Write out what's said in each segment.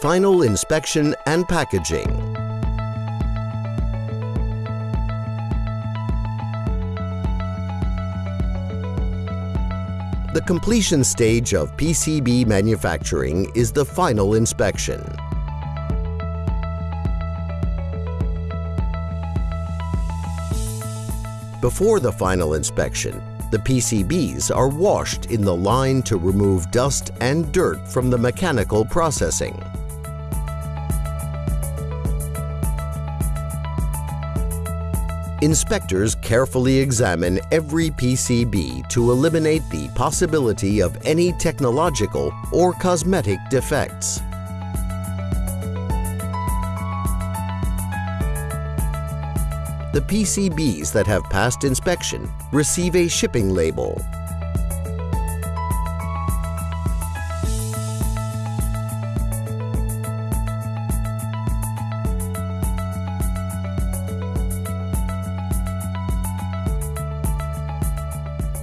Final inspection and packaging. The completion stage of PCB manufacturing is the final inspection. Before the final inspection, the PCBs are washed in the line to remove dust and dirt from the mechanical processing. Inspectors carefully examine every PCB to eliminate the possibility of any technological or cosmetic defects. The PCBs that have passed inspection receive a shipping label.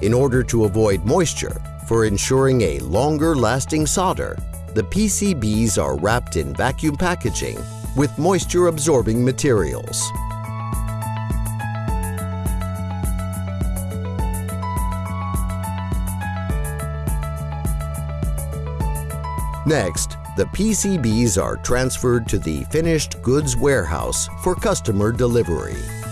In order to avoid moisture, for ensuring a longer lasting solder, the PCBs are wrapped in vacuum packaging with moisture absorbing materials. Next, the PCBs are transferred to the finished goods warehouse for customer delivery.